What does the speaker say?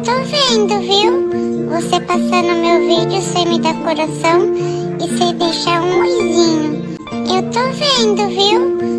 Eu tô vendo, viu? Você passando meu vídeo sem me dar coração e sem deixar um oizinho. Eu tô vendo, viu?